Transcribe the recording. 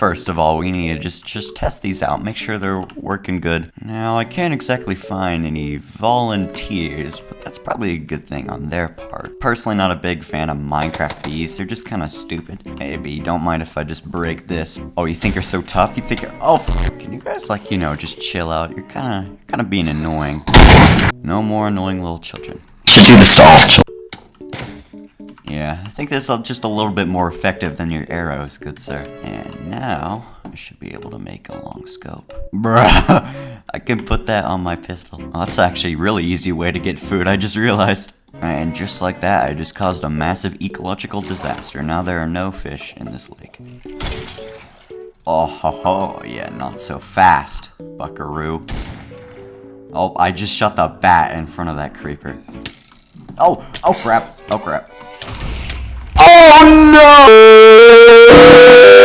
First of all, we need to just, just test these out, make sure they're working good. Now, I can't exactly find any volunteers, but that's probably a good thing on their part. Personally, not a big fan of Minecraft bees, they're just kind of stupid. Hey, bee, don't mind if I just break this. Oh, you think you're so tough? You think you're- Oh, can you guys, like, you know, just chill out? You're kind of, kind of being annoying. No more annoying little children. Should do this to all children. Think this is just a little bit more effective than your arrows, good sir. And now, I should be able to make a long scope. Bruh, I can put that on my pistol. Oh, that's actually a really easy way to get food, I just realized. And just like that, I just caused a massive ecological disaster. Now there are no fish in this lake. Oh ho ho, yeah, not so fast, buckaroo. Oh, I just shot the bat in front of that creeper. Oh, oh crap, oh crap.